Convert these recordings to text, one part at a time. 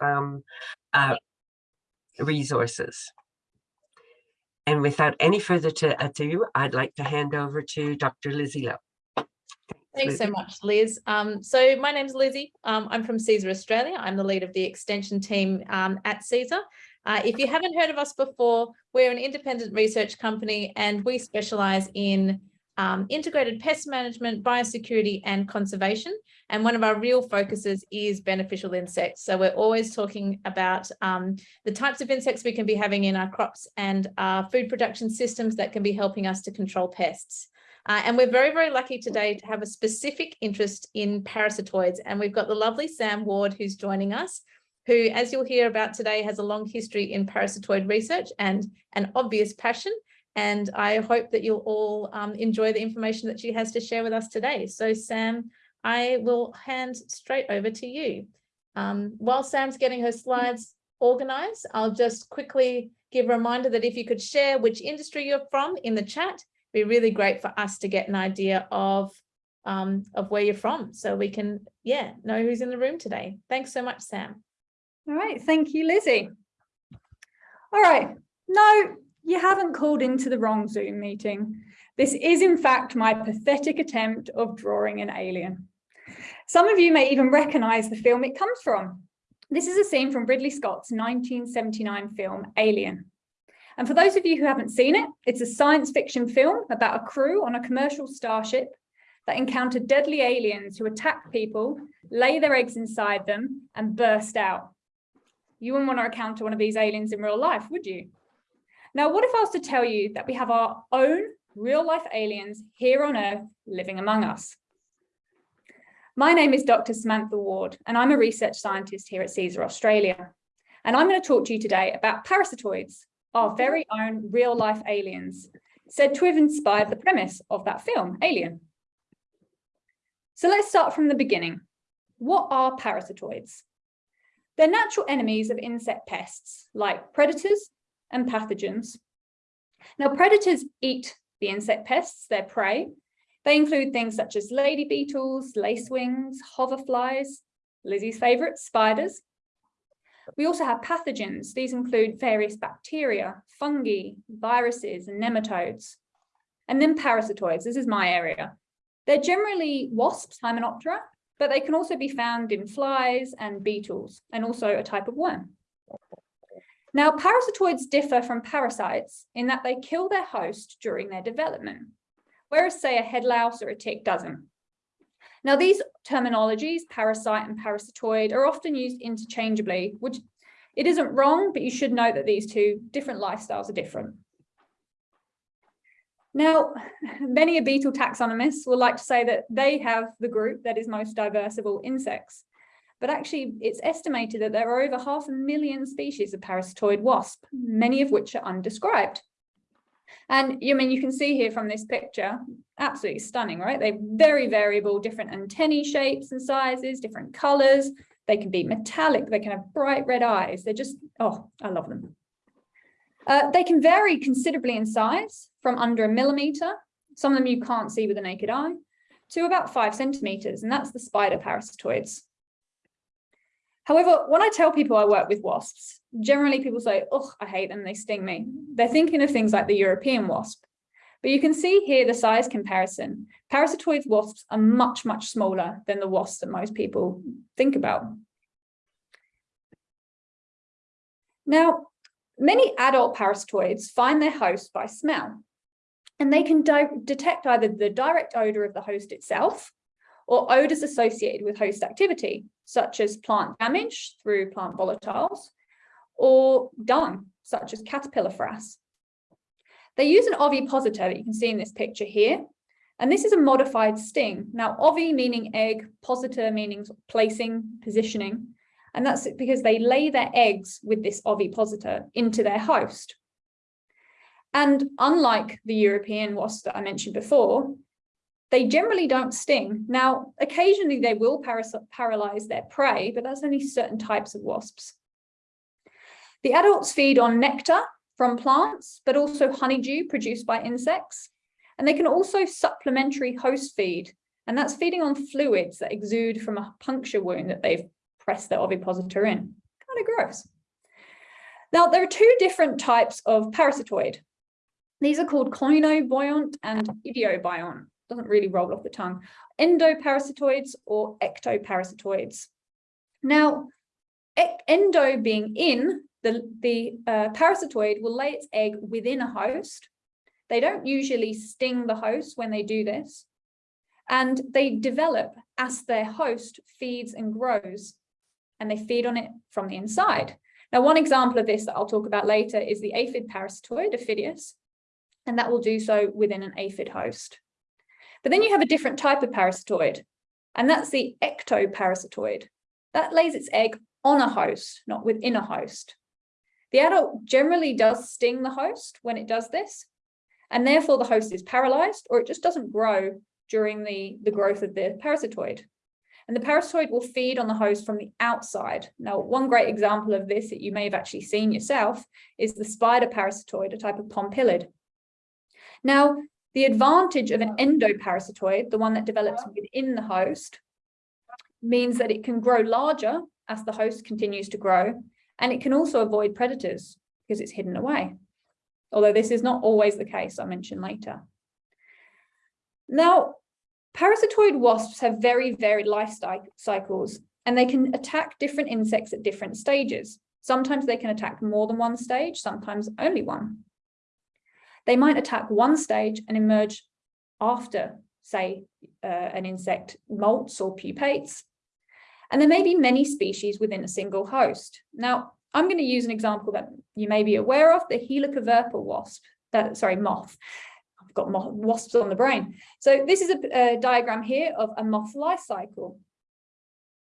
um, uh, resources. And without any further to ado, I'd like to hand over to Dr. Lizzie Lowe. Thanks so much, Liz. Um, so my name's Lizzie. Um, I'm from CESAR Australia. I'm the lead of the extension team um, at CESAR. Uh, if you haven't heard of us before, we're an independent research company and we specialise in um, integrated pest management, biosecurity and conservation. And one of our real focuses is beneficial insects. So we're always talking about um, the types of insects we can be having in our crops and our food production systems that can be helping us to control pests. Uh, and we're very, very lucky today to have a specific interest in parasitoids. And we've got the lovely Sam Ward who's joining us, who, as you'll hear about today, has a long history in parasitoid research and an obvious passion. And I hope that you'll all um, enjoy the information that she has to share with us today. So Sam, I will hand straight over to you. Um, while Sam's getting her slides organized, I'll just quickly give a reminder that if you could share which industry you're from in the chat, it'd be really great for us to get an idea of um, of where you're from so we can yeah know who's in the room today thanks so much Sam all right thank you Lizzie all right no you haven't called into the wrong Zoom meeting this is in fact my pathetic attempt of drawing an alien some of you may even recognize the film it comes from this is a scene from Ridley Scott's 1979 film Alien and for those of you who haven't seen it, it's a science fiction film about a crew on a commercial starship that encounter deadly aliens who attack people, lay their eggs inside them and burst out. You wouldn't want to encounter one of these aliens in real life, would you? Now, what if I was to tell you that we have our own real life aliens here on Earth living among us? My name is Dr. Samantha Ward, and I'm a research scientist here at CESAR Australia. And I'm going to talk to you today about parasitoids, our very own real life aliens, said to have inspired the premise of that film, Alien. So let's start from the beginning. What are parasitoids? They're natural enemies of insect pests like predators and pathogens. Now predators eat the insect pests, their prey. They include things such as lady beetles, lacewings, hoverflies, Lizzie's favourite, spiders, we also have pathogens. These include various bacteria, fungi, viruses, and nematodes. And then parasitoids, this is my area. They're generally wasps, Hymenoptera, but they can also be found in flies and beetles, and also a type of worm. Now, parasitoids differ from parasites in that they kill their host during their development, whereas say a head louse or a tick doesn't. Now, these terminologies, parasite and parasitoid, are often used interchangeably, which it isn't wrong, but you should know that these two different lifestyles are different. Now, many a beetle taxonomists will like to say that they have the group that is most diverse of all insects. But actually, it's estimated that there are over half a million species of parasitoid wasp, many of which are undescribed. And you I mean you can see here from this picture, absolutely stunning, right? They're very variable, different antennae shapes and sizes, different colors. They can be metallic, they can have bright red eyes. They're just, oh, I love them. Uh, they can vary considerably in size from under a millimeter, some of them you can't see with the naked eye, to about five centimeters, and that's the spider parasitoids. However, when I tell people I work with wasps, generally people say, oh, I hate them, they sting me. They're thinking of things like the European wasp. But you can see here the size comparison. Parasitoid wasps are much, much smaller than the wasps that most people think about. Now, many adult parasitoids find their host by smell, and they can detect either the direct odor of the host itself or odors associated with host activity, such as plant damage through plant volatiles, or dung, such as caterpillar frass. They use an ovipositor that you can see in this picture here, and this is a modified sting. Now, ovi meaning egg, positor meaning placing, positioning, and that's because they lay their eggs with this ovipositor into their host. And unlike the European wasp that I mentioned before, they generally don't sting. Now, occasionally they will paralyze their prey, but that's only certain types of wasps. The adults feed on nectar from plants, but also honeydew produced by insects. And they can also supplementary host feed, and that's feeding on fluids that exude from a puncture wound that they've pressed their ovipositor in. Kind of gross. Now, there are two different types of parasitoid. These are called koinobiont and idiobiont. Doesn't really roll off the tongue. Endoparasitoids or ectoparasitoids. Now, endo being in, the, the uh, parasitoid will lay its egg within a host. They don't usually sting the host when they do this. And they develop as their host feeds and grows. And they feed on it from the inside. Now, one example of this that I'll talk about later is the aphid parasitoid, Aphidius, and that will do so within an aphid host. But then you have a different type of parasitoid, and that's the ectoparasitoid. That lays its egg on a host, not within a host. The adult generally does sting the host when it does this, and therefore the host is paralyzed or it just doesn't grow during the, the growth of the parasitoid. And the parasitoid will feed on the host from the outside. Now, one great example of this that you may have actually seen yourself is the spider parasitoid, a type of pompilid. Now, the advantage of an endoparasitoid, the one that develops within the host, means that it can grow larger as the host continues to grow, and it can also avoid predators because it's hidden away. Although this is not always the case, I'll mention later. Now, parasitoid wasps have very varied life cycles, and they can attack different insects at different stages. Sometimes they can attack more than one stage, sometimes only one. They might attack one stage and emerge after, say, uh, an insect molts or pupates. And there may be many species within a single host. Now, I'm going to use an example that you may be aware of, the Helicoverpa wasp, that, sorry, moth. I've got moth, wasps on the brain. So this is a, a diagram here of a moth life cycle.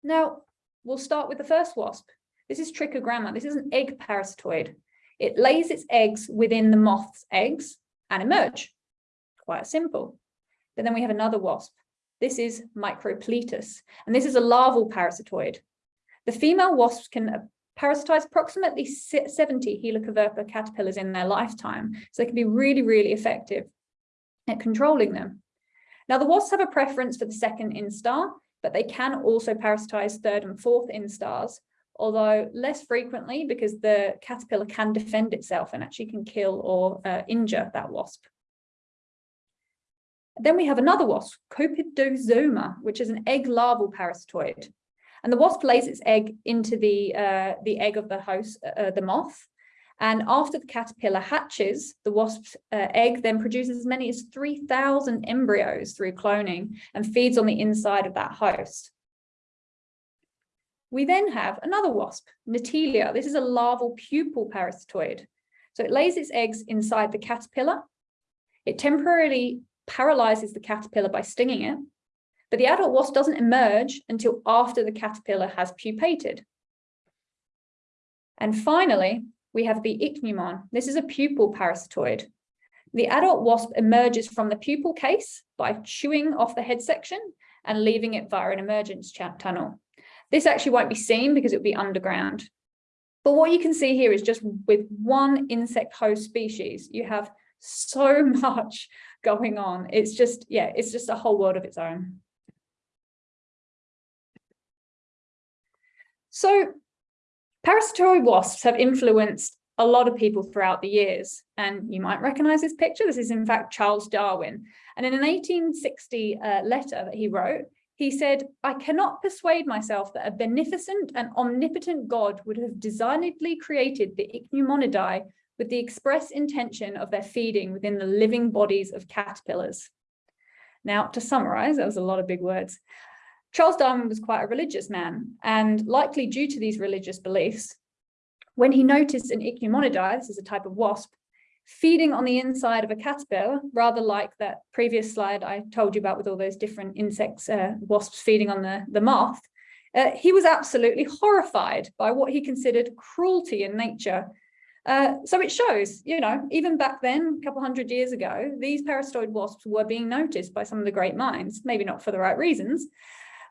Now, we'll start with the first wasp. This is Trichogramma. This is an egg parasitoid. It lays its eggs within the moth's eggs and emerge. Quite simple. But then we have another wasp. This is Microplitis, and this is a larval parasitoid. The female wasps can uh, parasitize approximately 70 Helicoverpa caterpillars in their lifetime, so they can be really, really effective at controlling them. Now, the wasps have a preference for the second instar, but they can also parasitize third and fourth instars, although less frequently because the caterpillar can defend itself and actually can kill or uh, injure that wasp. Then we have another wasp, Copidosoma, which is an egg larval parasitoid. And the wasp lays its egg into the, uh, the egg of the host, uh, the moth. And after the caterpillar hatches, the wasp's uh, egg then produces as many as 3,000 embryos through cloning and feeds on the inside of that host. We then have another wasp, Netelia. This is a larval pupal parasitoid. So it lays its eggs inside the caterpillar. It temporarily paralyzes the caterpillar by stinging it, but the adult wasp doesn't emerge until after the caterpillar has pupated. And finally, we have the ichneumon. This is a pupal parasitoid. The adult wasp emerges from the pupal case by chewing off the head section and leaving it via an emergence tunnel. This actually won't be seen because it will be underground. But what you can see here is just with one insect host species, you have so much going on. It's just, yeah, it's just a whole world of its own. So parasitoid wasps have influenced a lot of people throughout the years. And you might recognize this picture. This is in fact Charles Darwin. And in an 1860 uh, letter that he wrote, he said, I cannot persuade myself that a beneficent and omnipotent God would have designedly created the Ichneumonidae with the express intention of their feeding within the living bodies of caterpillars. Now, to summarize, that was a lot of big words. Charles Darwin was quite a religious man, and likely due to these religious beliefs, when he noticed an Ichneumonidae, this is a type of wasp, feeding on the inside of a caterpillar, rather like that previous slide I told you about with all those different insects, uh, wasps feeding on the, the moth, uh, he was absolutely horrified by what he considered cruelty in nature. Uh, so it shows, you know, even back then, a couple hundred years ago, these parasitoid wasps were being noticed by some of the great minds, maybe not for the right reasons,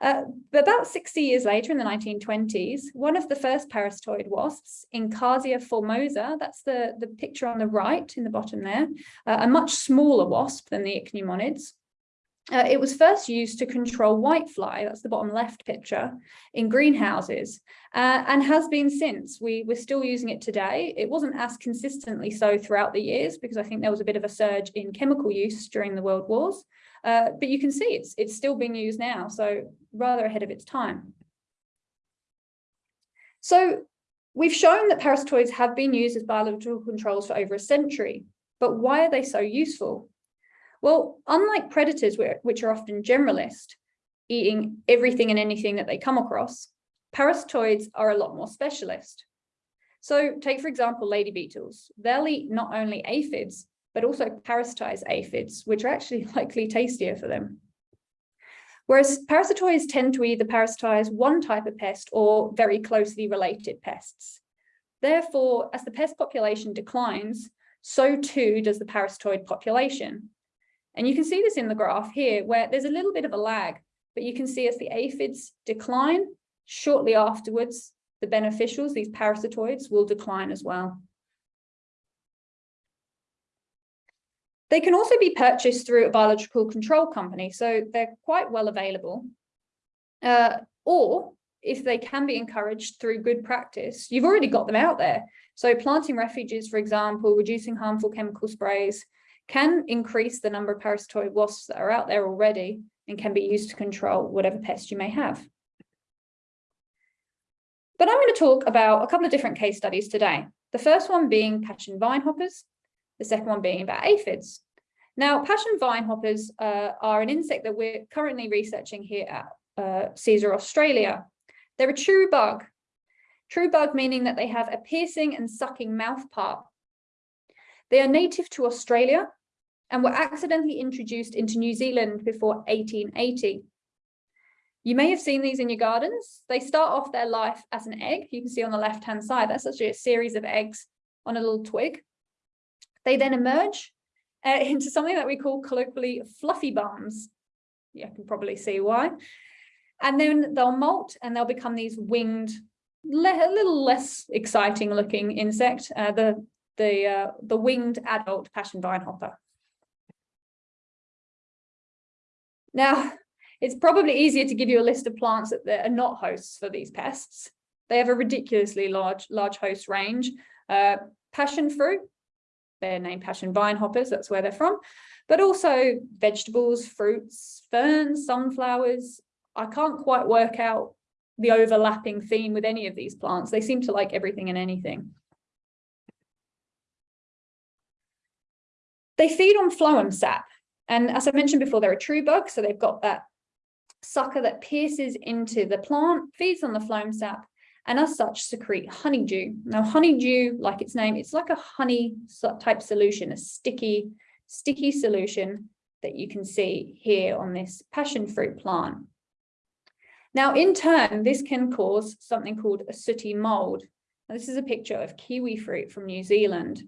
uh, but about 60 years later, in the 1920s, one of the first parasitoid wasps, Encarsia formosa, that's the, the picture on the right in the bottom there, uh, a much smaller wasp than the ichneumonids, Uh, it was first used to control whitefly, that's the bottom left picture, in greenhouses, uh, and has been since. We, we're still using it today. It wasn't as consistently so throughout the years because I think there was a bit of a surge in chemical use during the world wars, uh, but you can see it's, it's still being used now, so rather ahead of its time. So we've shown that parasitoids have been used as biological controls for over a century, but why are they so useful? Well, unlike predators, which are often generalist, eating everything and anything that they come across, parasitoids are a lot more specialist. So take, for example, lady beetles. They'll eat not only aphids, but also parasitize aphids, which are actually likely tastier for them. Whereas parasitoids tend to either parasitize one type of pest or very closely related pests. Therefore, as the pest population declines, so too does the parasitoid population. And you can see this in the graph here, where there's a little bit of a lag, but you can see as the aphids decline, shortly afterwards, the beneficials, these parasitoids, will decline as well. They can also be purchased through a biological control company, so they're quite well available. Uh, or if they can be encouraged through good practice, you've already got them out there. So planting refuges, for example, reducing harmful chemical sprays, can increase the number of parasitoid wasps that are out there already and can be used to control whatever pest you may have. But I'm going to talk about a couple of different case studies today. The first one being passion vine hoppers, the second one being about aphids. Now, passion vine hoppers uh, are an insect that we're currently researching here at uh, Australia. They're a true bug. True bug meaning that they have a piercing and sucking mouth part. They are native to Australia and were accidentally introduced into New Zealand before 1880. You may have seen these in your gardens. They start off their life as an egg. You can see on the left-hand side, that's actually a series of eggs on a little twig. They then emerge uh, into something that we call colloquially fluffy bums. You can probably see why. And then they'll molt and they'll become these winged, a little less exciting looking insect, uh, the, the, uh, the winged adult passion vine hopper. Now, it's probably easier to give you a list of plants that are not hosts for these pests. They have a ridiculously large, large host range. Uh, passion fruit, they're named passion vine hoppers, that's where they're from, but also vegetables, fruits, ferns, sunflowers. I can't quite work out the overlapping theme with any of these plants. They seem to like everything and anything. They feed on phloem sap, and as I mentioned before, they're a true bug, so they've got that sucker that pierces into the plant, feeds on the phloem sap, and as such secrete honeydew. Now honeydew, like its name, it's like a honey type solution, a sticky, sticky solution that you can see here on this passion fruit plant. Now in turn, this can cause something called a sooty mold. Now, this is a picture of kiwi fruit from New Zealand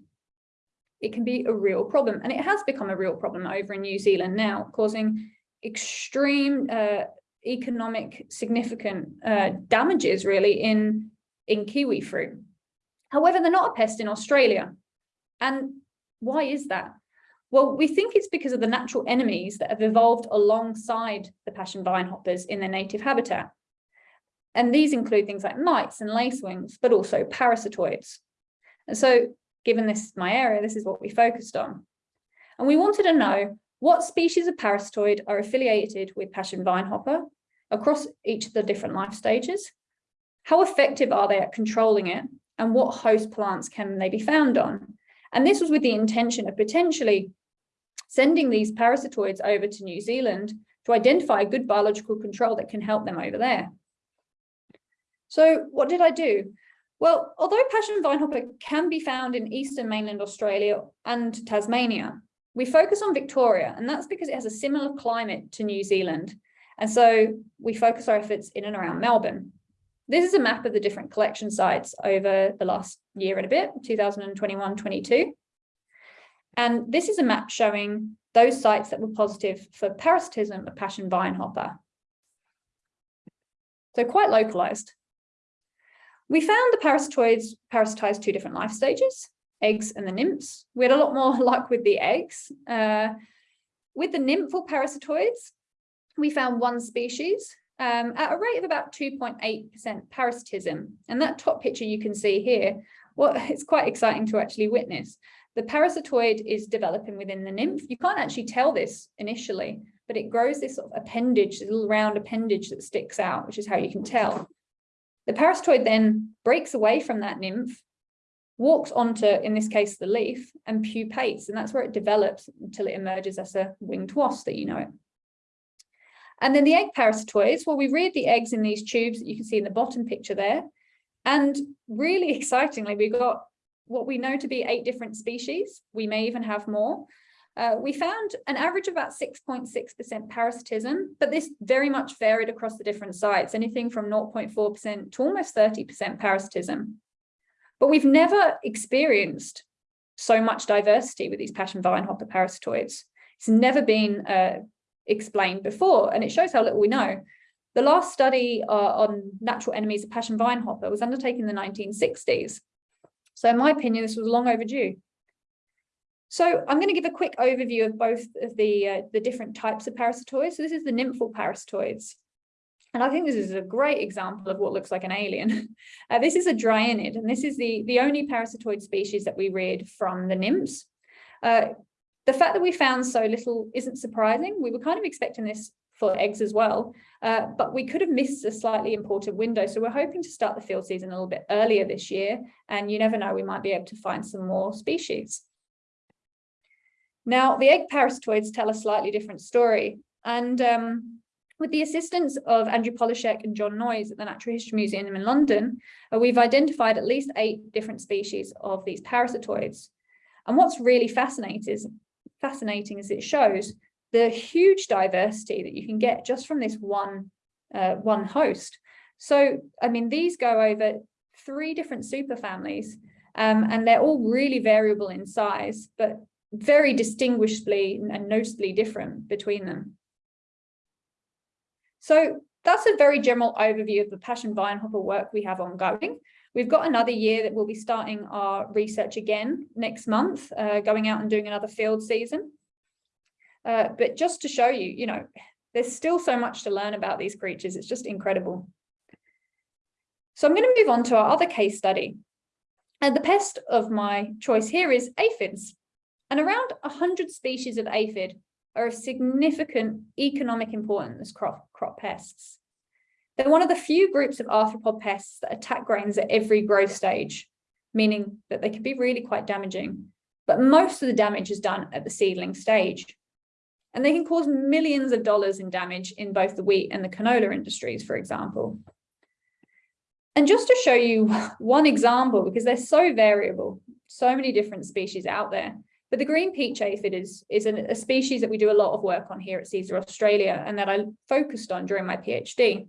it can be a real problem. And it has become a real problem over in New Zealand now, causing extreme uh, economic significant uh, damages really in, in kiwi fruit. However, they're not a pest in Australia. And why is that? Well, we think it's because of the natural enemies that have evolved alongside the passion vine hoppers in their native habitat. And these include things like mites and lacewings, but also parasitoids. And so given this is my area, this is what we focused on. And we wanted to know what species of parasitoid are affiliated with passion vine hopper across each of the different life stages. How effective are they at controlling it? And what host plants can they be found on? And this was with the intention of potentially sending these parasitoids over to New Zealand to identify a good biological control that can help them over there. So what did I do? Well, although passion vinehopper can be found in eastern mainland Australia and Tasmania, we focus on Victoria, and that's because it has a similar climate to New Zealand. And so we focus our efforts in and around Melbourne. This is a map of the different collection sites over the last year and a bit, 2021-22. And this is a map showing those sites that were positive for parasitism of passion vinehopper. So quite localized. We found the parasitoids parasitized two different life stages, eggs and the nymphs. We had a lot more luck with the eggs. Uh, with the nymphal parasitoids, we found one species um, at a rate of about 2.8% parasitism. And that top picture you can see here, well, it's quite exciting to actually witness. The parasitoid is developing within the nymph. You can't actually tell this initially, but it grows this sort of appendage, this little round appendage that sticks out, which is how you can tell. The parasitoid then breaks away from that nymph, walks onto, in this case, the leaf and pupates, and that's where it develops until it emerges as a winged wasp that you know it. And then the egg parasitoids, well, we reared the eggs in these tubes that you can see in the bottom picture there. And really excitingly, we got what we know to be eight different species. We may even have more. Uh, we found an average of about 6.6% parasitism, but this very much varied across the different sites, anything from 0.4% to almost 30% parasitism. But we've never experienced so much diversity with these passion vine hopper parasitoids. It's never been uh, explained before, and it shows how little we know. The last study uh, on natural enemies of passion vine hopper was undertaken in the 1960s. So in my opinion, this was long overdue. So I'm going to give a quick overview of both of the, uh, the different types of parasitoids. So this is the nymphal parasitoids. And I think this is a great example of what looks like an alien. Uh, this is a dryinid, and this is the, the only parasitoid species that we read from the nymphs. Uh, the fact that we found so little isn't surprising. We were kind of expecting this for eggs as well, uh, but we could have missed a slightly important window. So we're hoping to start the field season a little bit earlier this year, and you never know, we might be able to find some more species. Now, the egg parasitoids tell a slightly different story. And um, with the assistance of Andrew Polaszek and John Noyes at the Natural History Museum in London, uh, we've identified at least eight different species of these parasitoids. And what's really fascinating is, fascinating is it shows the huge diversity that you can get just from this one, uh, one host. So, I mean, these go over three different superfamilies, um, and they're all really variable in size, but very distinguishably and noticeably different between them. So that's a very general overview of the passion vine hopper work we have ongoing. We've got another year that we'll be starting our research again next month, uh, going out and doing another field season. Uh, but just to show you, you know, there's still so much to learn about these creatures. It's just incredible. So I'm going to move on to our other case study. And the pest of my choice here is aphids. And around 100 species of aphid are of significant economic importance crop, crop pests. They're one of the few groups of arthropod pests that attack grains at every growth stage, meaning that they can be really quite damaging. But most of the damage is done at the seedling stage. And they can cause millions of dollars in damage in both the wheat and the canola industries, for example. And just to show you one example, because they're so variable, so many different species out there, but the green peach aphid is, is an, a species that we do a lot of work on here at CESAR Australia and that I focused on during my PhD.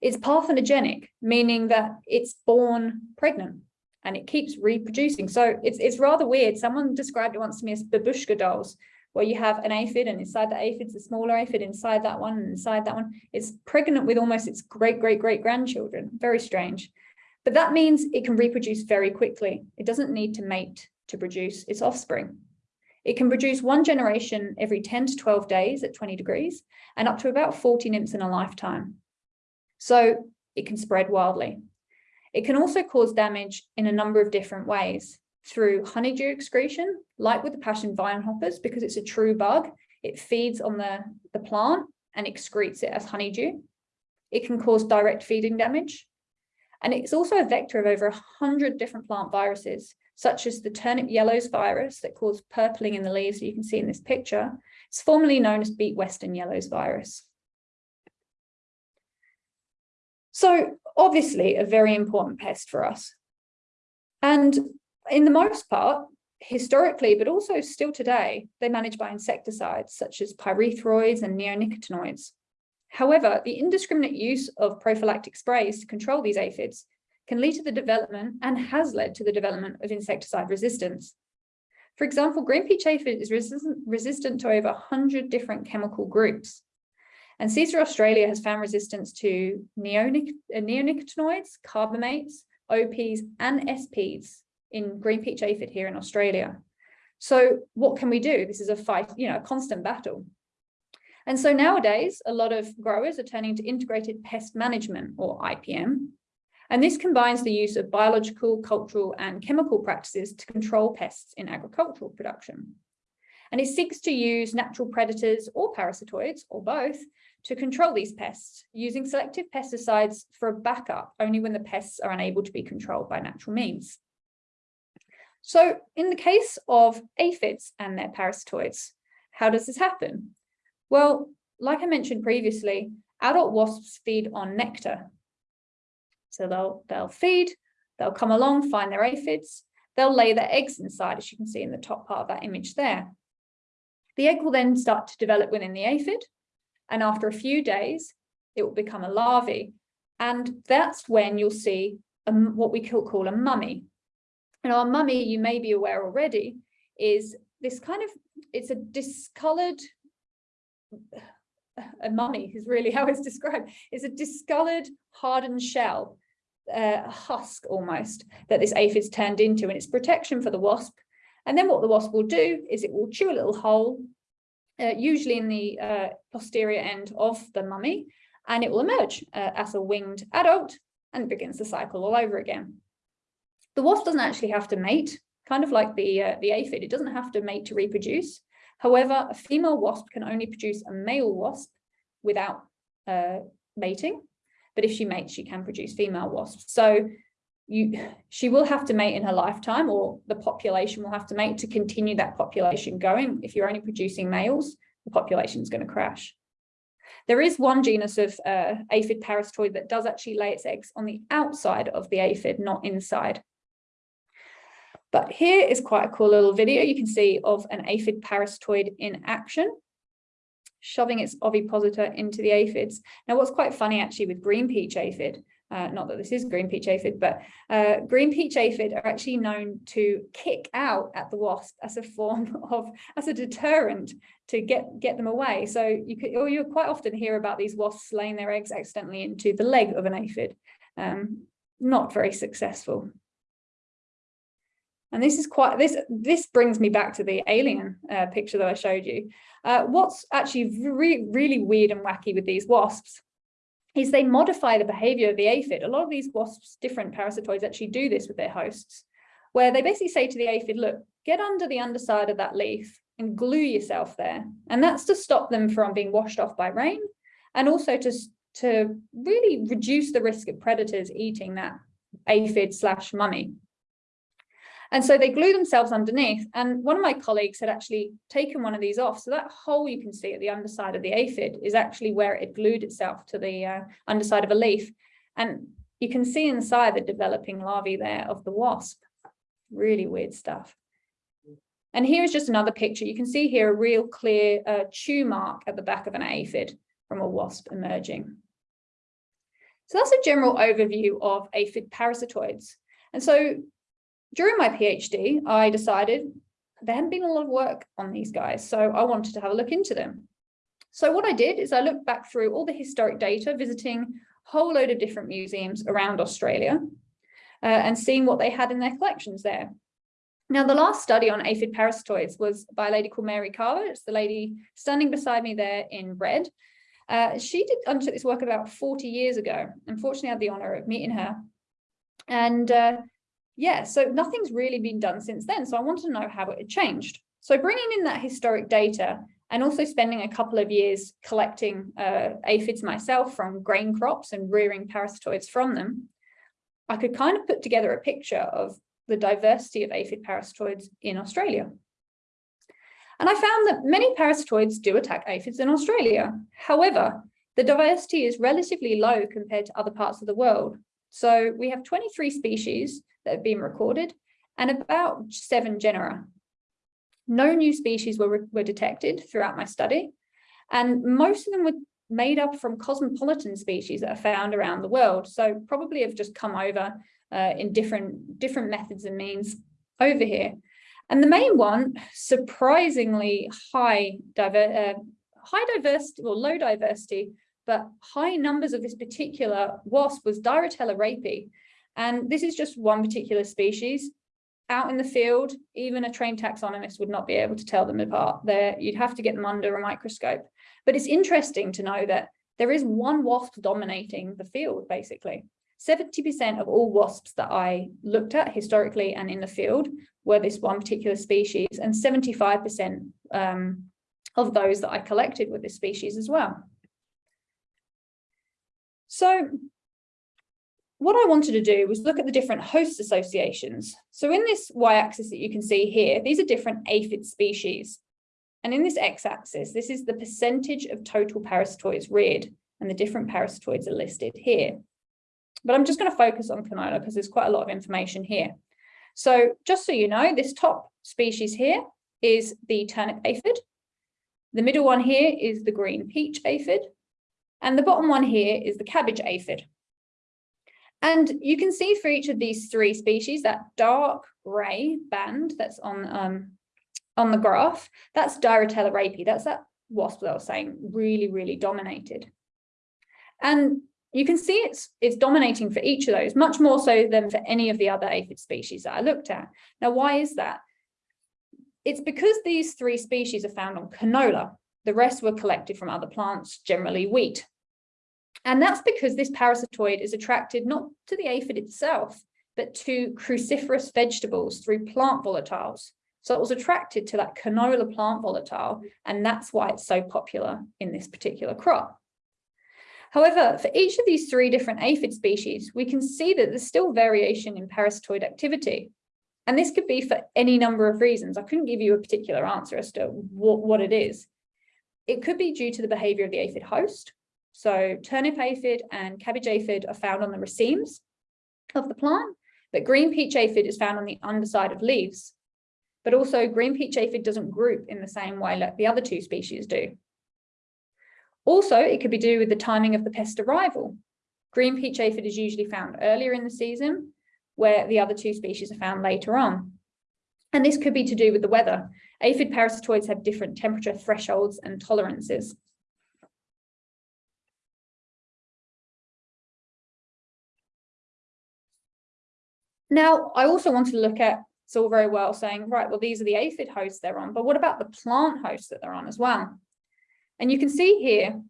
It's parthenogenic, meaning that it's born pregnant and it keeps reproducing. So it's, it's rather weird. Someone described it once to me as babushka dolls, where you have an aphid and inside the aphid's a smaller aphid inside that one and inside that one. It's pregnant with almost its great, great, great grandchildren. Very strange. But that means it can reproduce very quickly. It doesn't need to mate to produce its offspring. It can produce one generation every 10 to 12 days at 20 degrees and up to about 40 nymphs in a lifetime. So it can spread wildly. It can also cause damage in a number of different ways through honeydew excretion, like with the passion vine hoppers, because it's a true bug. It feeds on the, the plant and excretes it as honeydew. It can cause direct feeding damage. And it's also a vector of over 100 different plant viruses, such as the turnip yellows virus that caused purpling in the leaves you can see in this picture. It's formerly known as beet western yellows virus. So obviously a very important pest for us. And in the most part, historically, but also still today, they're managed by insecticides such as pyrethroids and neonicotinoids. However, the indiscriminate use of prophylactic sprays to control these aphids can lead to the development and has led to the development of insecticide resistance. For example, green peach aphid is resistant, resistant to over 100 different chemical groups. And CESAR Australia has found resistance to uh, neonicotinoids, carbamates, OPs, and SPs in green peach aphid here in Australia. So what can we do? This is a fight, you know, a constant battle. And so nowadays, a lot of growers are turning to integrated pest management or IPM. And this combines the use of biological, cultural and chemical practices to control pests in agricultural production. And it seeks to use natural predators or parasitoids or both to control these pests using selective pesticides for a backup only when the pests are unable to be controlled by natural means. So in the case of aphids and their parasitoids, how does this happen? Well, like I mentioned previously, adult wasps feed on nectar. So they'll, they'll feed, they'll come along, find their aphids, they'll lay their eggs inside, as you can see in the top part of that image there. The egg will then start to develop within the aphid, and after a few days, it will become a larvae. And that's when you'll see a, what we call, call a mummy. And our mummy, you may be aware already, is this kind of, it's a discolored, a mummy is really how it's described. It's a discolored hardened shell, uh, a husk almost, that this aphid's turned into and it's protection for the wasp. And then what the wasp will do is it will chew a little hole, uh, usually in the uh, posterior end of the mummy, and it will emerge uh, as a winged adult and begins the cycle all over again. The wasp doesn't actually have to mate, kind of like the, uh, the aphid, it doesn't have to mate to reproduce. However, a female wasp can only produce a male wasp without uh, mating, but if she mates, she can produce female wasps. So you, she will have to mate in her lifetime or the population will have to mate to continue that population going. If you're only producing males, the population is going to crash. There is one genus of uh, aphid parasitoid that does actually lay its eggs on the outside of the aphid, not inside. But here is quite a cool little video you can see of an aphid parasitoid in action, shoving its ovipositor into the aphids. Now, what's quite funny actually with green peach aphid uh, not that this is green peach aphid, but uh, green peach aphid are actually known to kick out at the wasp as a form of, as a deterrent to get, get them away. So you could, or you quite often hear about these wasps laying their eggs accidentally into the leg of an aphid. Um, not very successful. And this is quite, this, this brings me back to the alien uh, picture that I showed you. Uh, what's actually really, really weird and wacky with these wasps is they modify the behavior of the aphid. A lot of these wasps, different parasitoids actually do this with their hosts, where they basically say to the aphid, look, get under the underside of that leaf and glue yourself there. And that's to stop them from being washed off by rain and also to, to really reduce the risk of predators eating that aphid slash mummy. And so they glue themselves underneath. And one of my colleagues had actually taken one of these off. So that hole you can see at the underside of the aphid is actually where it glued itself to the uh, underside of a leaf. And you can see inside the developing larvae there of the wasp. Really weird stuff. And here is just another picture. You can see here a real clear uh, chew mark at the back of an aphid from a wasp emerging. So that's a general overview of aphid parasitoids. And so during my PhD, I decided there hadn't been a lot of work on these guys, so I wanted to have a look into them. So what I did is I looked back through all the historic data, visiting a whole load of different museums around Australia uh, and seeing what they had in their collections there. Now, the last study on aphid parasitoids was by a lady called Mary Carver. It's the lady standing beside me there in red. Uh, she did undertook this work about 40 years ago. Unfortunately, I had the honor of meeting her. And uh, yeah, so nothing's really been done since then. So I wanted to know how it had changed. So bringing in that historic data and also spending a couple of years collecting uh, aphids myself from grain crops and rearing parasitoids from them, I could kind of put together a picture of the diversity of aphid parasitoids in Australia. And I found that many parasitoids do attack aphids in Australia. However, the diversity is relatively low compared to other parts of the world. So we have 23 species that have been recorded and about seven genera. No new species were, were detected throughout my study, and most of them were made up from cosmopolitan species that are found around the world. So probably have just come over uh, in different, different methods and means over here. And the main one, surprisingly high, diver uh, high diversity or low diversity, but high numbers of this particular wasp was Diaeretiella rapae. and this is just one particular species. out in the field, even a trained taxonomist would not be able to tell them apart there. You'd have to get them under a microscope. But it's interesting to know that there is one wasp dominating the field, basically. 70% of all wasps that I looked at historically and in the field were this one particular species and 75% um, of those that I collected were this species as well. So what I wanted to do was look at the different host associations. So in this y-axis that you can see here, these are different aphid species. And in this x-axis, this is the percentage of total parasitoids reared, and the different parasitoids are listed here. But I'm just going to focus on canola because there's quite a lot of information here. So just so you know, this top species here is the turnip aphid. The middle one here is the green peach aphid. And the bottom one here is the cabbage aphid. And you can see for each of these three species, that dark gray band that's on, um, on the graph, that's Diaeretiella rapae. That's that wasp that I was saying really, really dominated. And you can see it's, it's dominating for each of those, much more so than for any of the other aphid species that I looked at. Now, why is that? It's because these three species are found on canola. The rest were collected from other plants, generally wheat. And that's because this parasitoid is attracted not to the aphid itself, but to cruciferous vegetables through plant volatiles. So it was attracted to that canola plant volatile, and that's why it's so popular in this particular crop. However, for each of these three different aphid species, we can see that there's still variation in parasitoid activity. And this could be for any number of reasons. I couldn't give you a particular answer as to what, what it is. It could be due to the behavior of the aphid host, so turnip aphid and cabbage aphid are found on the racemes of the plant, but green peach aphid is found on the underside of leaves. But also green peach aphid doesn't group in the same way like the other two species do. Also, it could be due with the timing of the pest arrival. Green peach aphid is usually found earlier in the season, where the other two species are found later on. And this could be to do with the weather. Aphid parasitoids have different temperature thresholds and tolerances. Now, I also wanted to look at, it's all very well saying, right, well, these are the aphid hosts they're on, but what about the plant hosts that they're on as well? And you can see here,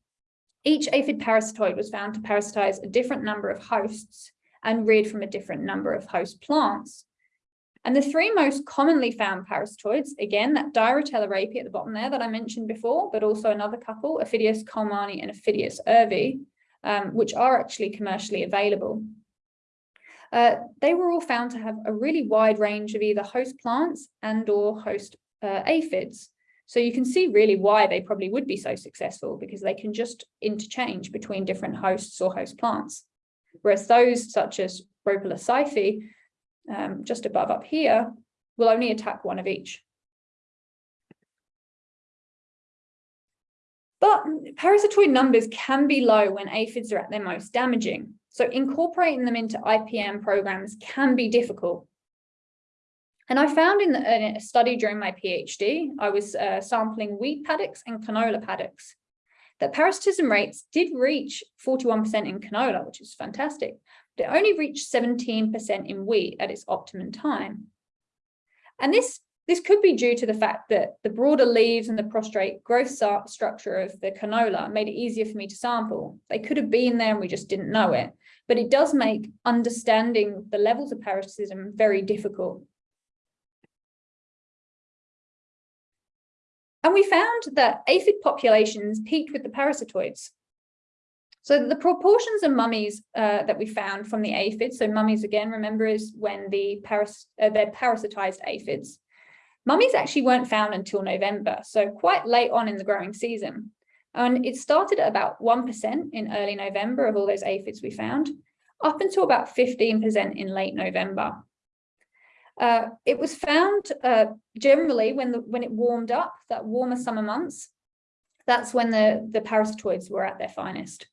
each aphid parasitoid was found to parasitize a different number of hosts and reared from a different number of host plants. And the three most commonly found parasitoids, again, that Diaeretiella rapae at the bottom there that I mentioned before, but also another couple, Aphidius colemani and Aphidius ervi, um, which are actually commercially available. Uh, they were all found to have a really wide range of either host plants and or host uh, aphids. So you can see really why they probably would be so successful because they can just interchange between different hosts or host plants. Whereas those such as rhopalosiphi, um, just above up here, will only attack one of each. But parasitoid numbers can be low when aphids are at their most damaging. So incorporating them into IPM programs can be difficult. And I found in, the, in a study during my PhD, I was uh, sampling wheat paddocks and canola paddocks, that parasitism rates did reach 41% in canola, which is fantastic, but it only reached 17% in wheat at its optimum time. And this, this could be due to the fact that the broader leaves and the prostrate growth structure of the canola made it easier for me to sample. They could have been there and we just didn't know it, but it does make understanding the levels of parasitism very difficult. And we found that aphid populations peaked with the parasitoids. So the proportions of mummies uh, that we found from the aphids, so mummies again, remember is when the paras uh, they're parasitized aphids. Mummies actually weren't found until November, so quite late on in the growing season. And it started at about 1% in early November of all those aphids we found, up until about 15% in late November. Uh, it was found uh, generally when the when it warmed up, that warmer summer months, that's when the, the parasitoids were at their finest.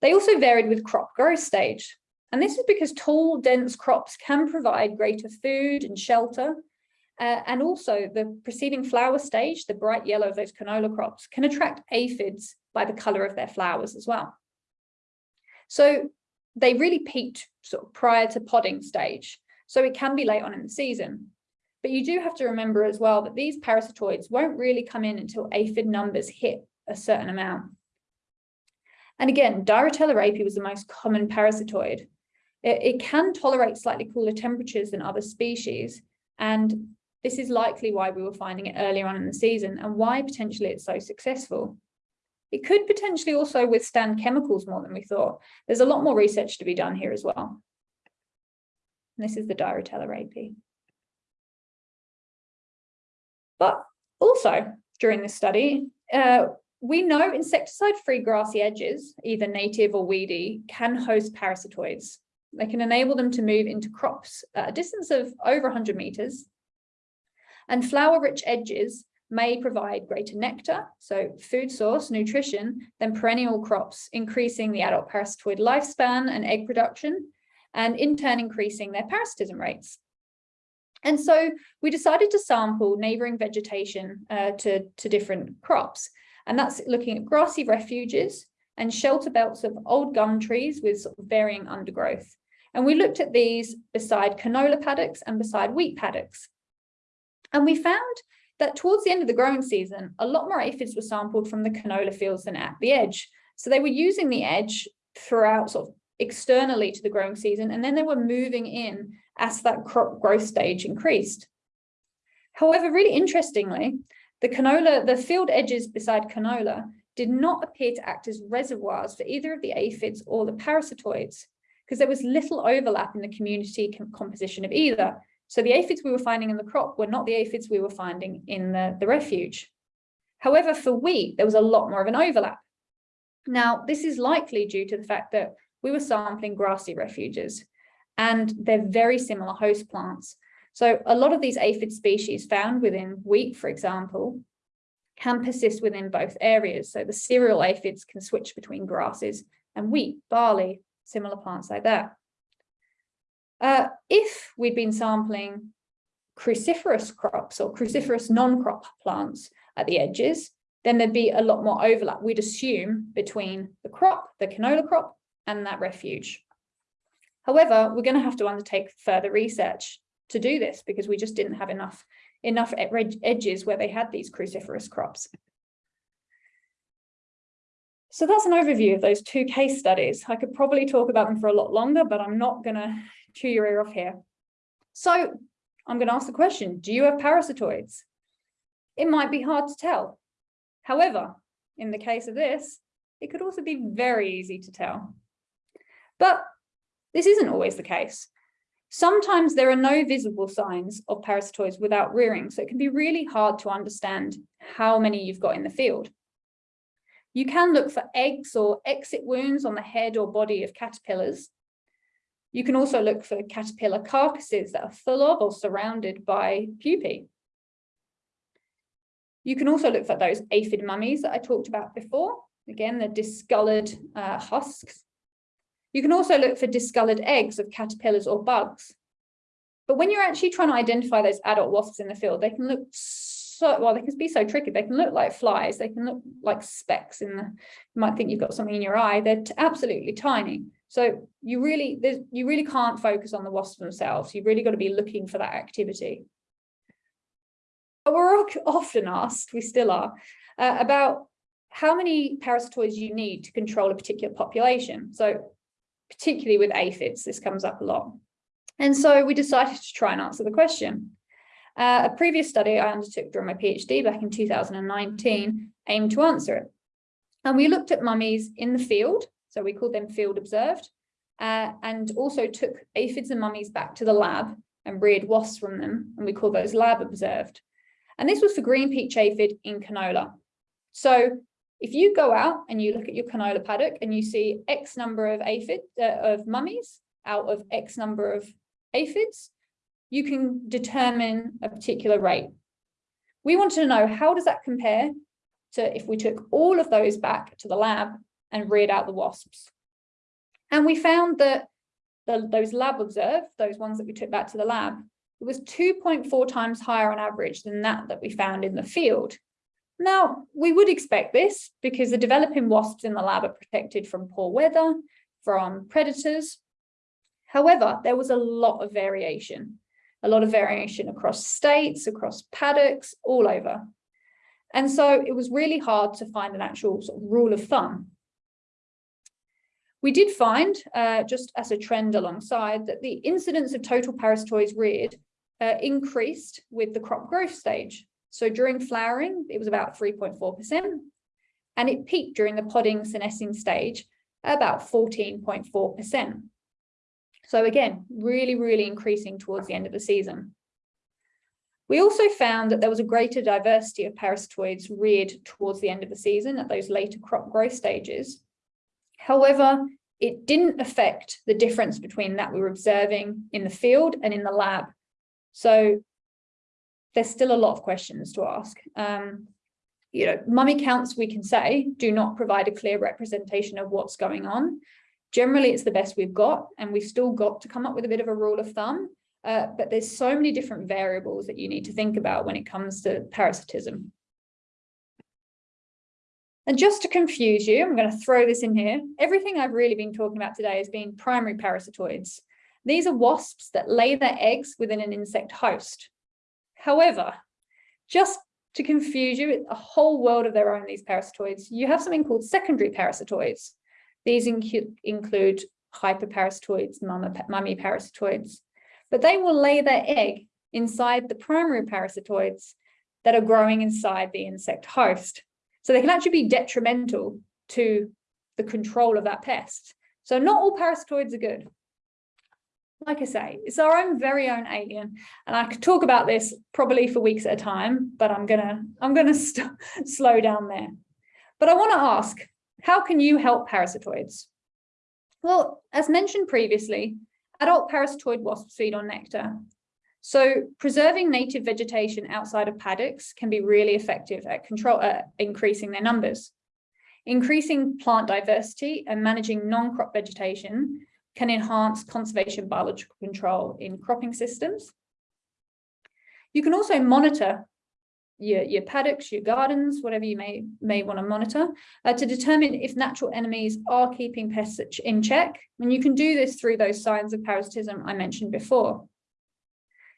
They also varied with crop growth stage. And this is because tall, dense crops can provide greater food and shelter. Uh, and also the preceding flower stage, the bright yellow of those canola crops, can attract aphids by the color of their flowers as well. So they really peaked sort of prior to podding stage. So it can be late on in the season. But you do have to remember as well that these parasitoids won't really come in until aphid numbers hit a certain amount. And again, Diaeretiella rapae was the most common parasitoid. It, it can tolerate slightly cooler temperatures than other species, and this is likely why we were finding it earlier on in the season and why potentially it's so successful. It could potentially also withstand chemicals more than we thought. There's a lot more research to be done here as well. And this is the Diaeretiella rapae. But also during this study, uh, we know insecticide-free grassy edges, either native or weedy, can host parasitoids. They can enable them to move into crops at a distance of over 100 meters. And flower-rich edges may provide greater nectar, so food source, nutrition, than perennial crops, increasing the adult parasitoid lifespan and egg production, and in turn increasing their parasitism rates. And so we decided to sample neighbouring vegetation uh, to, to different crops. And that's looking at grassy refuges and shelter belts of old gum trees with sort of varying undergrowth. And we looked at these beside canola paddocks and beside wheat paddocks. And we found that towards the end of the growing season, a lot more aphids were sampled from the canola fields than at the edge. So they were using the edge throughout sort of externally to the growing season, and then they were moving in as that crop growth stage increased. However, really interestingly, the canola, the field edges beside canola did not appear to act as reservoirs for either of the aphids or the parasitoids, because there was little overlap in the community composition of either. So the aphids we were finding in the crop were not the aphids we were finding in the, the refuge. However, for wheat, there was a lot more of an overlap. Now, this is likely due to the fact that we were sampling grassy refuges and they're very similar host plants. So a lot of these aphid species found within wheat, for example, can persist within both areas. So the cereal aphids can switch between grasses and wheat, barley, similar plants like that. Uh, if we'd been sampling cruciferous crops or cruciferous non-crop plants at the edges, then there'd be a lot more overlap, we'd assume, between the crop, the canola crop, and that refuge. However, we're going to have to undertake further research to do this because we just didn't have enough, enough edges where they had these cruciferous crops. So that's an overview of those two case studies. I could probably talk about them for a lot longer, but I'm not going to chew your ear off here. So I'm going to ask the question, do you have parasitoids? It might be hard to tell. However, in the case of this, it could also be very easy to tell. But this isn't always the case. Sometimes there are no visible signs of parasitoids without rearing, so it can be really hard to understand how many you've got in the field. You can look for eggs or exit wounds on the head or body of caterpillars. You can also look for caterpillar carcasses that are full of or surrounded by pupae. You can also look for those aphid mummies that I talked about before. Again, the discolored uh, husks you can also look for discolored eggs of caterpillars or bugs. But when you're actually trying to identify those adult wasps in the field, they can look so, well, they can be so tricky. They can look like flies. They can look like specks in the, you might think you've got something in your eye. They're absolutely tiny. So you really, you really can't focus on the wasps themselves. You've really got to be looking for that activity. But we're often asked, we still are, uh, about how many parasitoids you need to control a particular population. So particularly with aphids, this comes up a lot. And so we decided to try and answer the question. Uh, a previous study I undertook during my PhD back in 2019 aimed to answer it. And we looked at mummies in the field, so we called them field observed, uh, and also took aphids and mummies back to the lab and reared wasps from them, and we call those lab observed. And this was for green peach aphid in canola. So if you go out and you look at your canola paddock and you see X number of aphid uh, of mummies out of X number of aphids, you can determine a particular rate. We wanted to know how does that compare to if we took all of those back to the lab and reared out the wasps. And we found that the, those lab observed, those ones that we took back to the lab, it was 2.4 times higher on average than that that we found in the field. Now, we would expect this because the developing wasps in the lab are protected from poor weather, from predators. However, there was a lot of variation, a lot of variation across states, across paddocks, all over. And so it was really hard to find an actual sort of rule of thumb. We did find, uh, just as a trend alongside, that the incidence of total parasitoids reared uh, increased with the crop growth stage. So during flowering, it was about 3.4%, and it peaked during the podding senescing stage about 14.4%. So again, really, really increasing towards the end of the season. We also found that there was a greater diversity of parasitoids reared towards the end of the season at those later crop growth stages. However, it didn't affect the difference between that we were observing in the field and in the lab. So there's still a lot of questions to ask. Um, you know, mummy counts, we can say, do not provide a clear representation of what's going on. Generally, it's the best we've got, and we've still got to come up with a bit of a rule of thumb. Uh, but there's so many different variables that you need to think about when it comes to parasitism. And just to confuse you, I'm going to throw this in here. Everything I've really been talking about today has been primary parasitoids. These are wasps that lay their eggs within an insect host. However, just to confuse you, with a whole world of their own, these parasitoids, you have something called secondary parasitoids. These inc include hyperparasitoids, mummy parasitoids, but they will lay their egg inside the primary parasitoids that are growing inside the insect host. So they can actually be detrimental to the control of that pest. So not all parasitoids are good like I say, it's our own very own alien. And I could talk about this probably for weeks at a time, but I'm gonna I'm gonna slow down there. But I want to ask, how can you help parasitoids? Well, as mentioned previously, adult parasitoid wasps feed on nectar. So preserving native vegetation outside of paddocks can be really effective at control, uh, increasing their numbers. Increasing plant diversity and managing non-crop vegetation can enhance conservation biological control in cropping systems. You can also monitor your, your paddocks, your gardens, whatever you may, may want to monitor, uh, to determine if natural enemies are keeping pests in check. And you can do this through those signs of parasitism I mentioned before.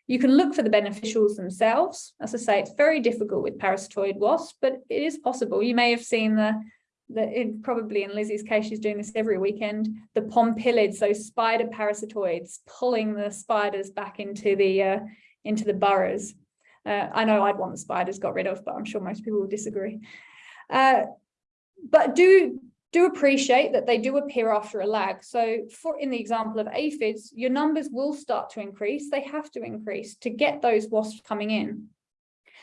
You can look for the beneficials themselves. As I say, it's very difficult with parasitoid wasps, but it is possible. You may have seen the that probably in Lizzie's case, she's doing this every weekend, the pompilids, those spider parasitoids, pulling the spiders back into the uh, into the burrows. Uh, I know I'd want the spiders got rid of, but I'm sure most people will disagree. Uh, but do do appreciate that they do appear after a lag. So for in the example of aphids, your numbers will start to increase. They have to increase to get those wasps coming in.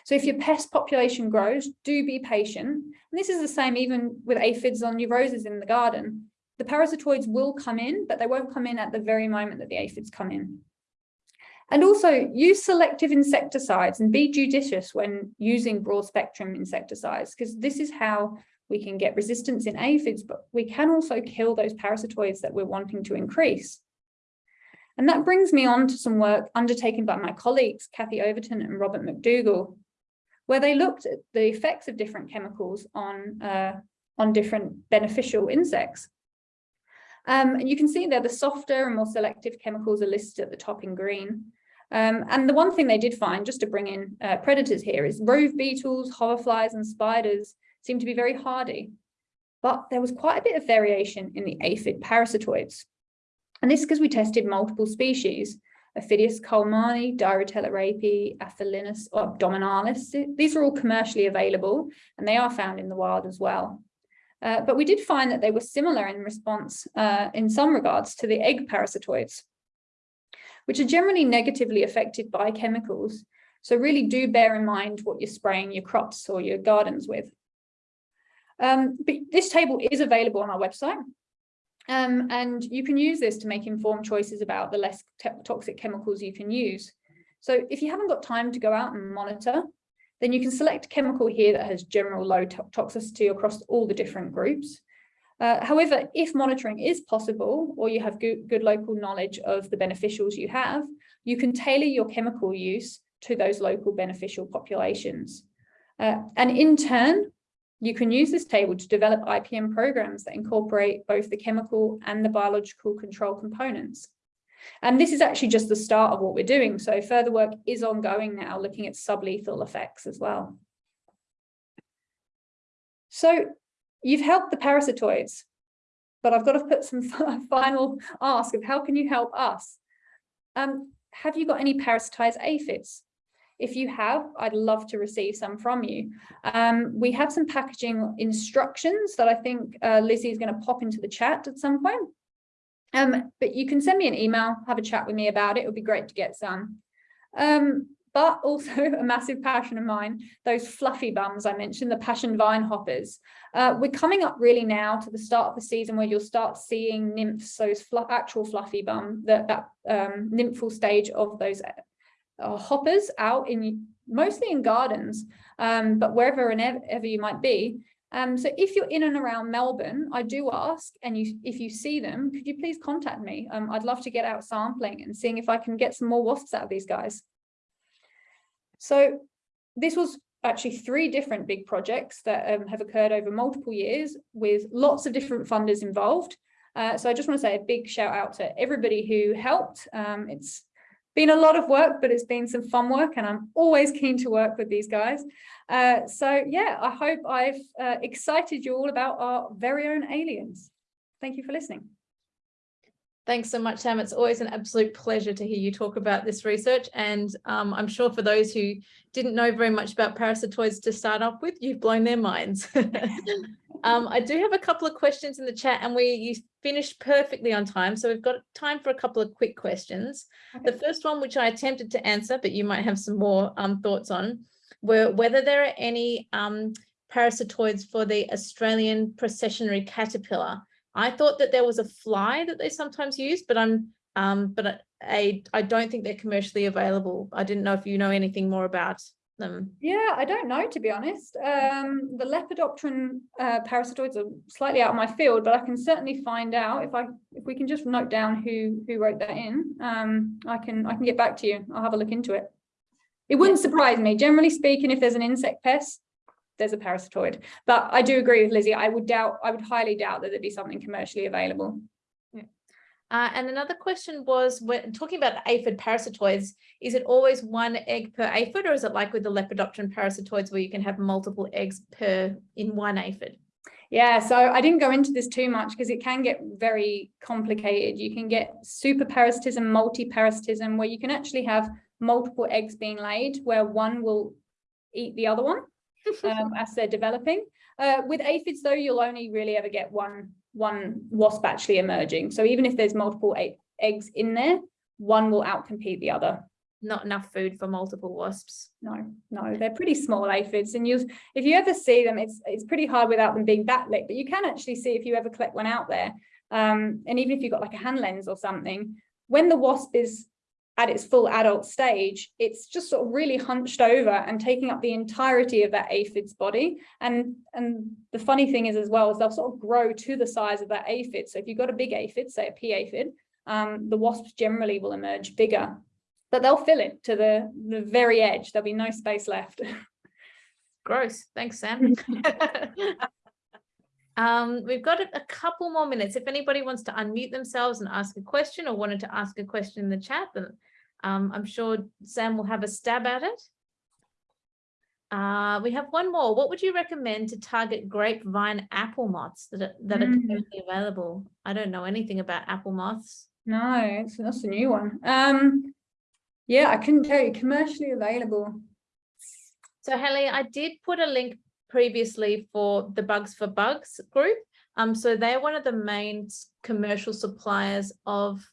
So if your pest population grows, do be patient. And this is the same even with aphids on your roses in the garden. The parasitoids will come in, but they won't come in at the very moment that the aphids come in. And also use selective insecticides and be judicious when using broad spectrum insecticides, because this is how we can get resistance in aphids, but we can also kill those parasitoids that we're wanting to increase. And that brings me on to some work undertaken by my colleagues, Kathy Overton and Robert McDougall, where they looked at the effects of different chemicals on, uh, on different beneficial insects. Um, and you can see there the softer and more selective chemicals are listed at the top in green. Um, and the one thing they did find, just to bring in uh, predators here, is rove beetles, hoverflies and spiders seem to be very hardy. But there was quite a bit of variation in the aphid parasitoids. And this is because we tested multiple species. Aphidius colemani, Diaeretiella Aphelinus or abdominalis. These are all commercially available and they are found in the wild as well. Uh, but we did find that they were similar in response uh, in some regards to the egg parasitoids, which are generally negatively affected by chemicals. So really do bear in mind what you're spraying your crops or your gardens with. Um, but this table is available on our website. Um, and you can use this to make informed choices about the less toxic chemicals you can use. So if you haven't got time to go out and monitor, then you can select a chemical here that has general low to toxicity across all the different groups. Uh, however, if monitoring is possible, or you have good, good local knowledge of the beneficials you have, you can tailor your chemical use to those local beneficial populations. Uh, and in turn, you can use this table to develop IPM programs that incorporate both the chemical and the biological control components. And this is actually just the start of what we're doing. So further work is ongoing now, looking at sublethal effects as well. So you've helped the parasitoids, but I've got to put some final ask of how can you help us? Um, have you got any parasitized aphids? If you have, I'd love to receive some from you. Um, we have some packaging instructions that I think uh, Lizzie is going to pop into the chat at some point. Um, but you can send me an email, have a chat with me about it. It would be great to get some. Um, but also a massive passion of mine, those fluffy bums I mentioned, the passion vine hoppers. Uh, we're coming up really now to the start of the season where you'll start seeing nymphs, those fl actual fluffy bum, that, that um, nymphal stage of those hoppers out in mostly in gardens, um, but wherever and ever you might be. Um, so if you're in and around Melbourne, I do ask, and you, if you see them, could you please contact me? Um, I'd love to get out sampling and seeing if I can get some more wasps out of these guys. So this was actually three different big projects that um, have occurred over multiple years with lots of different funders involved. Uh, so I just want to say a big shout out to everybody who helped. Um, it's been a lot of work, but it's been some fun work and I'm always keen to work with these guys. Uh, so yeah, I hope I've uh, excited you all about our very own aliens. Thank you for listening. Thanks so much, Sam. It's always an absolute pleasure to hear you talk about this research. And um, I'm sure for those who didn't know very much about parasitoids to start off with, you've blown their minds. um, I do have a couple of questions in the chat and we you finished perfectly on time. So we've got time for a couple of quick questions. Okay. The first one, which I attempted to answer, but you might have some more um, thoughts on, were whether there are any um, parasitoids for the Australian processionary caterpillar. I thought that there was a fly that they sometimes use, but I'm um, but I, I don't think they're commercially available. I didn't know if you know anything more about them. Yeah, I don't know, to be honest. Um, the Lepidopteran uh, parasitoids are slightly out of my field, but I can certainly find out if I if we can just note down who who wrote that in. Um, I can I can get back to you. I'll have a look into it. It wouldn't surprise me. Generally speaking, if there's an insect pest, there's a parasitoid. But I do agree with Lizzie. I would doubt, I would highly doubt that there'd be something commercially available. Uh, and another question was, when talking about aphid parasitoids, is it always one egg per aphid or is it like with the Lepidopteran parasitoids where you can have multiple eggs per in one aphid? Yeah, so I didn't go into this too much because it can get very complicated. You can get super parasitism, multi-parasitism, where you can actually have multiple eggs being laid where one will eat the other one um, as they're developing. Uh, with aphids, though, you'll only really ever get one, one wasp actually emerging. So even if there's multiple eggs in there, one will outcompete the other. Not enough food for multiple wasps. No, no, they're pretty small aphids. And you if you ever see them, it's it's pretty hard without them being backlit, but you can actually see if you ever collect one out there. Um, and even if you've got like a hand lens or something, when the wasp is at its full adult stage, it's just sort of really hunched over and taking up the entirety of that aphid's body. And, and the funny thing is as well, is they'll sort of grow to the size of that aphid. So if you've got a big aphid, say a pea aphid, um, the wasps generally will emerge bigger, but they'll fill it to the, the very edge. There'll be no space left. Gross. Thanks, Sam. Um, we've got a, a, couple more minutes. If anybody wants to unmute themselves and ask a question or wanted to ask a question in the chat, then um, I'm sure Sam will have a stab at it. Uh, we have one more. What would you recommend to target grapevine apple moths that are, that are mm. available? I don't know anything about apple moths. No, it's, that's a new one. Um, yeah, I couldn't tell you commercially available. So Haley, I did put a link previously for the Bugs for Bugs group. Um, so they're one of the main commercial suppliers of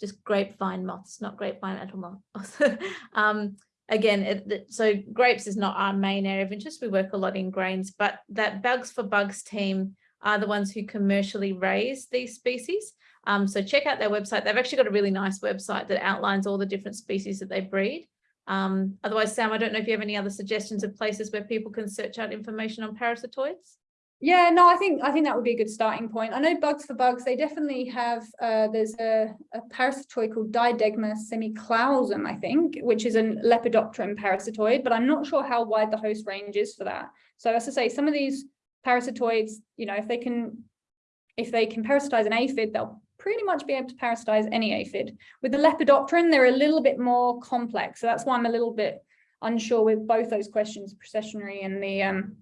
just grapevine moths, not grapevine apple moths. um, again, it, so grapes is not our main area of interest. We work a lot in grains, but that Bugs for Bugs team are the ones who commercially raise these species. Um, so check out their website. They've actually got a really nice website that outlines all the different species that they breed. Um, otherwise, Sam, I don't know if you have any other suggestions of places where people can search out information on parasitoids. Yeah, no, I think I think that would be a good starting point. I know Bugs for Bugs, they definitely have, uh, there's a, a parasitoid called Diadegma semiclausum, I think, which is a lepidopteran parasitoid, but I'm not sure how wide the host range is for that. So as I say, some of these parasitoids, you know, if they can, if they can parasitize an aphid, they'll pretty much be able to parasitize any aphid. With the lepidopteran, they're a little bit more complex. So that's why I'm a little bit unsure with both those questions, processionary and the um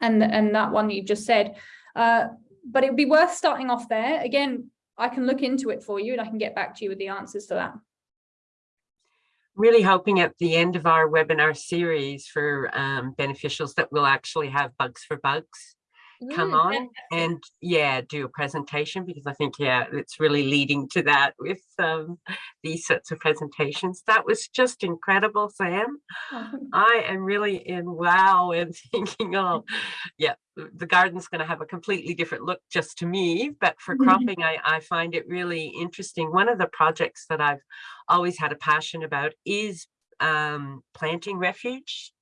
and and that one you just said. Uh, but it would be worth starting off there. Again, I can look into it for you and I can get back to you with the answers to that. Really hoping at the end of our webinar series for um, beneficials that we'll actually have bugs for bugs come Mm, on fantastic. and yeah, do a presentation because I think, yeah, it's really leading to that with um, these sorts of presentations. That was just incredible, Sam. I am really in wow and thinking, oh, yeah, the garden's going to have a completely different look just to me. But for cropping, I, I find it really interesting. One of the projects that I've always had a passion about is um, planting refuge.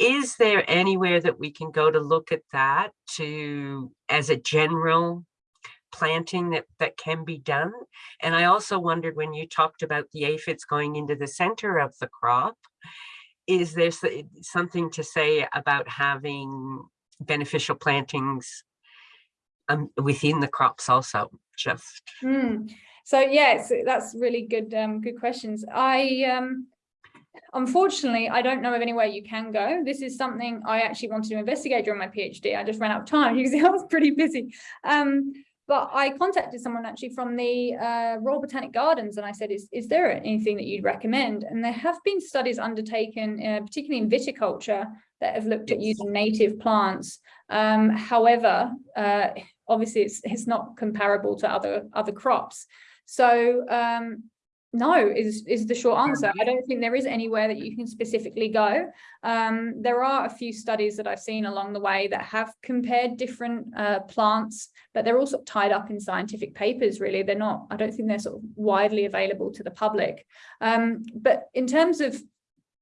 Is there anywhere that we can go to look at that to as a general planting that that can be done? And I also wondered when you talked about the aphids going into the center of the crop, is there something to say about having beneficial plantings um, within the crops also? Just Hmm. So yes, that's really good, um, good questions. I, um, unfortunately, I don't know of anywhere you can go. This is something I actually wanted to investigate during my PhD. I just ran out of time because I was pretty busy. Um, but I contacted someone actually from the uh, Royal Botanic Gardens and I said, is, is there anything that you'd recommend? And there have been studies undertaken, uh, particularly in viticulture, that have looked at using native plants. Um, however, uh, obviously it's, it's not comparable to other, other crops. So um, no is, is the short answer. I don't think there is anywhere that you can specifically go. Um, there are a few studies that I've seen along the way that have compared different uh, plants, but they're also tied up in scientific papers, really. They're not, I don't think they're sort of widely available to the public. Um, but in terms of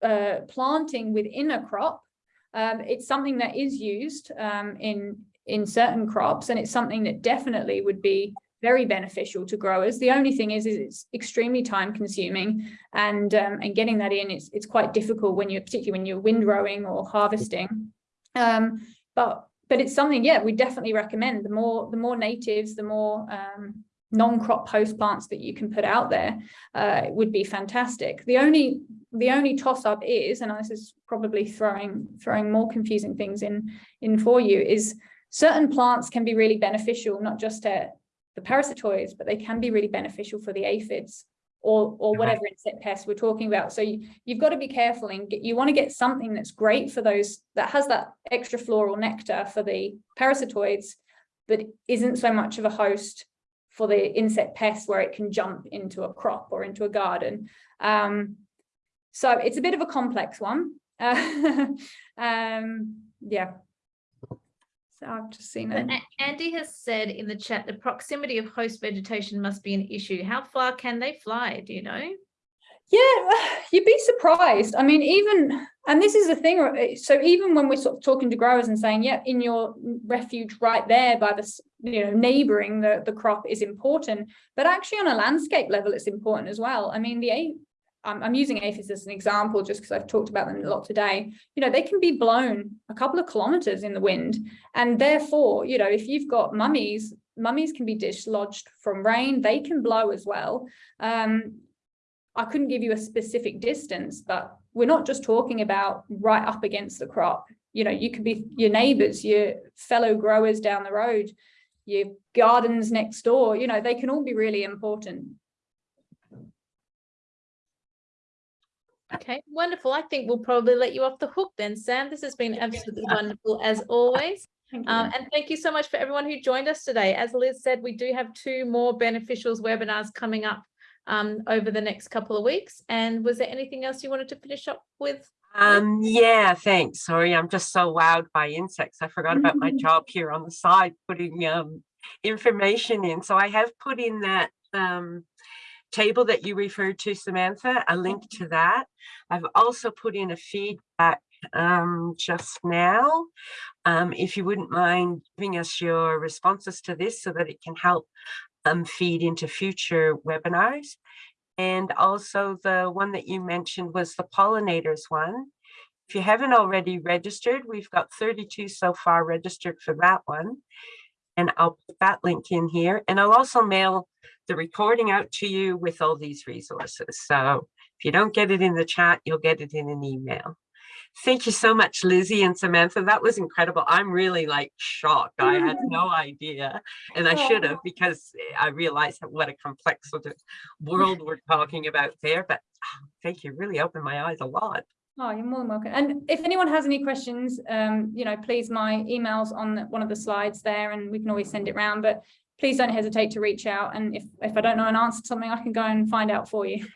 uh, planting within a crop, um, it's something that is used um, in, in certain crops, and it's something that definitely would be very beneficial to growers. The only thing is, is it's extremely time consuming and um, and getting that in, it's, it's quite difficult when you're particularly when you're windrowing or harvesting. Um, but but it's something, yeah, we definitely recommend the more the more natives, the more um, non-crop host plants that you can put out there uh, would be fantastic. The only the only toss up is, and this is probably throwing throwing more confusing things in in for you, is certain plants can be really beneficial, not just to the parasitoids, but they can be really beneficial for the aphids or or whatever insect pests we're talking about. So you, you've got to be careful and get, you want to get something that's great for those that has that extra floral nectar for the parasitoids, but isn't so much of a host for the insect pests where it can jump into a crop or into a garden. Um, so it's a bit of a complex one. Uh, um, yeah. I've just seen it. Andy has said in the chat, the proximity of host vegetation must be an issue. How far can they fly? Do you know? Yeah, you'd be surprised. I mean, even, and this is the thing, eh, so even when we're sort of talking to growers and saying, yeah, in your refuge right there by the, you know, neighboring the, the crop is important, but actually on a landscape level, it's important as well. I mean, the, I'm, I'm using aphids as an example just because I've talked about them a lot today. You know, they can be blown a couple of kilometers in the wind. And therefore, you know, if you've got mummies, mummies can be dislodged from rain, they can blow as well. Um, I couldn't give you a specific distance, but we're not just talking about right up against the crop. You know, you could be your neighbors, your fellow growers down the road, your gardens next door, you know, they can all be really important. Okay, wonderful. I think we'll probably let you off the hook then, Sam. This has been absolutely wonderful as always. Thank you. Um, and thank you so much for everyone who joined us today. As Liz said, we do have two more beneficials webinars coming up um, over the next couple of weeks. And was there anything else you wanted to finish up with? Um, yeah, thanks. Sorry, I'm just so wowed by insects. I forgot about my job here on the side, putting um information in. So I have put in that um table that you referred to, Samantha, a link to that. I've also put in a feedback um just now. Um, if you wouldn't mind giving us your responses to this so that it can help um feed into future webinars. And also the one that you mentioned was the pollinators one. If you haven't already registered, we've got 32 so far registered for that one. And I'll put that link in here and I'll also mail the recording out to you with all these resources. So if you don't get it in the chat, you'll get it in an email. Thank you so much, Lizzie and Samantha. That was incredible. I'm really like shocked. I had no idea. And I should have because I realized what a complex sort of world we're talking about there. But ah, thank you. Really opened my eyes a lot. Oh, you're more than welcome. And if anyone has any questions, um, you know, please, my email's on one of the slides there and we can always send it round, but please don't hesitate to reach out. And if, if I don't know an answer to something, I can go and find out for you.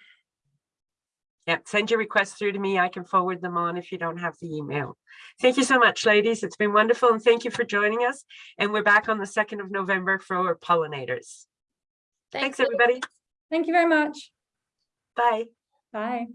Yeah, send your requests through to me. I can forward them on if you don't have the email. Thank you so much, ladies. It's been wonderful and thank you for joining us. And we're back on the 2nd of November for our pollinators. Thanks, Liz. everybody. Thank you very much. Bye. Bye.